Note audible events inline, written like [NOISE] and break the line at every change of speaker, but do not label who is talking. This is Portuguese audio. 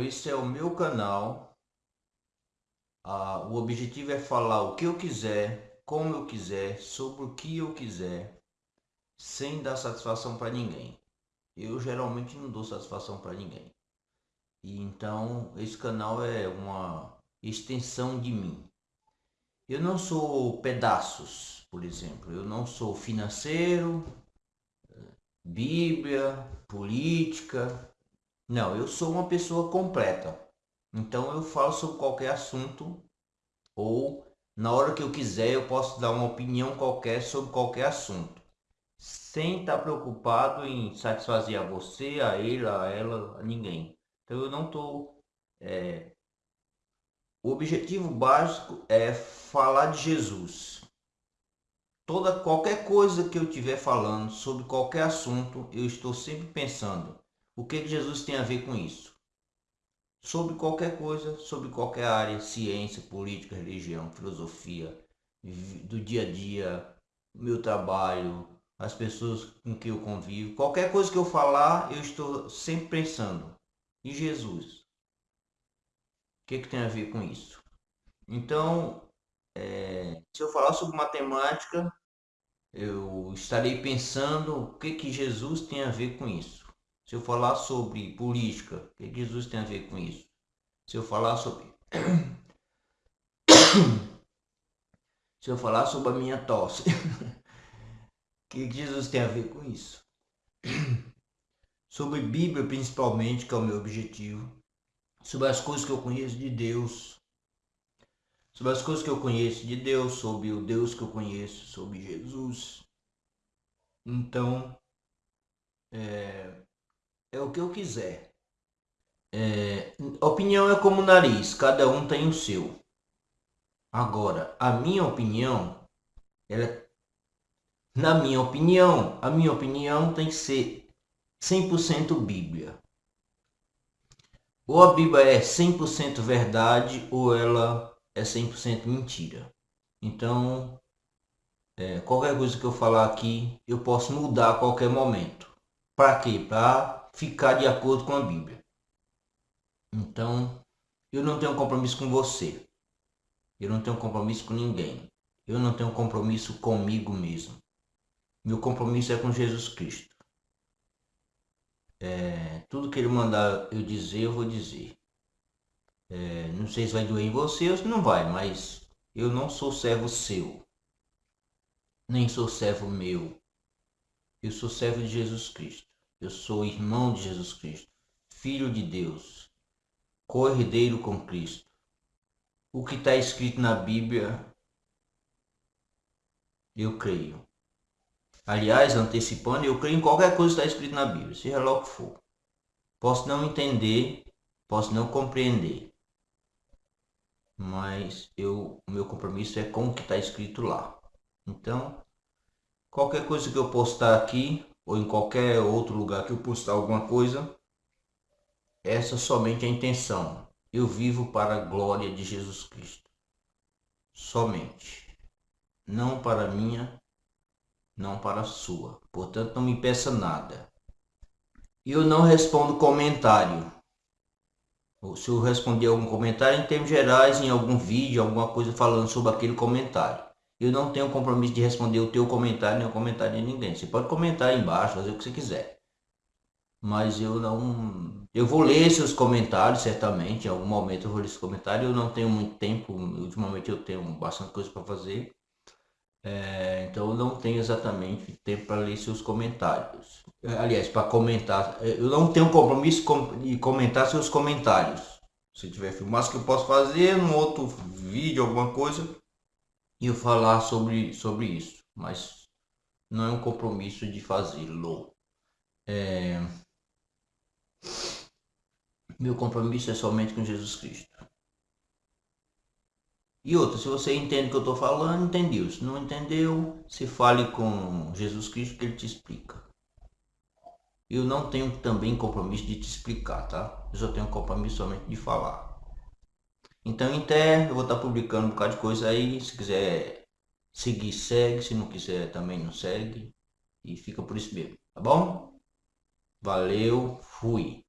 esse é o meu canal. Ah, o objetivo é falar o que eu quiser, como eu quiser, sobre o que eu quiser, sem dar satisfação para ninguém. Eu geralmente não dou satisfação para ninguém. E então esse canal é uma extensão de mim. Eu não sou pedaços, por exemplo. Eu não sou financeiro, Bíblia, política, não, eu sou uma pessoa completa. Então eu falo sobre qualquer assunto ou na hora que eu quiser eu posso dar uma opinião qualquer sobre qualquer assunto. Sem estar preocupado em satisfazer a você, a ele, a ela, a ninguém. Então eu não estou... É... O objetivo básico é falar de Jesus. Toda, qualquer coisa que eu estiver falando sobre qualquer assunto, eu estou sempre pensando o que Jesus tem a ver com isso? Sobre qualquer coisa, sobre qualquer área, ciência, política, religião, filosofia, do dia a dia, meu trabalho, as pessoas com que eu convivo, qualquer coisa que eu falar, eu estou sempre pensando em Jesus. O que, que tem a ver com isso? Então, é, se eu falar sobre matemática, eu estarei pensando o que, que Jesus tem a ver com isso. Se eu falar sobre política, o que Jesus tem a ver com isso? Se eu falar sobre. [COUGHS] Se eu falar sobre a minha tosse, [LAUGHS] o que Jesus tem a ver com isso? [COUGHS] Sobre Bíblia, principalmente, que é o meu objetivo. Sobre as coisas que eu conheço de Deus. Sobre as coisas que eu conheço de Deus, sobre o Deus que eu conheço, sobre Jesus. Então, é, é o que eu quiser. É, opinião é como nariz, cada um tem o seu. Agora, a minha opinião, ela, na minha opinião, a minha opinião tem que ser 100% Bíblia. Ou a Bíblia é 100% verdade ou ela é 100% mentira. Então, é, qualquer coisa que eu falar aqui, eu posso mudar a qualquer momento. Para quê? Para ficar de acordo com a Bíblia. Então, eu não tenho compromisso com você. Eu não tenho compromisso com ninguém. Eu não tenho compromisso comigo mesmo. Meu compromisso é com Jesus Cristo. É, tudo que ele mandar eu dizer, eu vou dizer. É, não sei se vai doer em você ou se não vai, mas eu não sou servo seu. Nem sou servo meu. Eu sou servo de Jesus Cristo. Eu sou irmão de Jesus Cristo, filho de Deus, corredeiro com Cristo. O que está escrito na Bíblia, eu creio. Aliás, antecipando, eu creio em qualquer coisa que está escrito na Bíblia, seja lá o que for. Posso não entender, posso não compreender, mas eu, o meu compromisso é com o que está escrito lá. Então, qualquer coisa que eu postar aqui, ou em qualquer outro lugar que eu postar alguma coisa, essa somente é a intenção. Eu vivo para a glória de Jesus Cristo. Somente. Não para a minha, não para a sua. Portanto, não me peça nada. Eu não respondo comentário. Se eu responder algum comentário em termos gerais, em algum vídeo, alguma coisa falando sobre aquele comentário. Eu não tenho compromisso de responder o teu comentário nem o comentário de ninguém. Você pode comentar aí embaixo, fazer o que você quiser. Mas eu não... Eu vou ler seus comentários, certamente. Em algum momento eu vou ler seus comentários. Eu não tenho muito tempo. Ultimamente eu tenho bastante coisa para fazer. É, então eu não tenho exatamente tempo para ler seus comentários. Aliás, para comentar. Eu não tenho compromisso de comentar seus comentários. Se tiver filmado, que eu posso fazer num outro vídeo, alguma coisa eu falar sobre, sobre isso, mas não é um compromisso de fazê-lo. É... Meu compromisso é somente com Jesus Cristo. E outra, se você entende o que eu estou falando, entendeu. Se não entendeu, se fale com Jesus Cristo que ele te explica. Eu não tenho também compromisso de te explicar, tá? Eu só tenho compromisso somente de falar. Então, em eu vou estar publicando um bocado de coisa aí. Se quiser seguir, segue. Se não quiser, também não segue. E fica por isso mesmo, tá bom? Valeu, fui.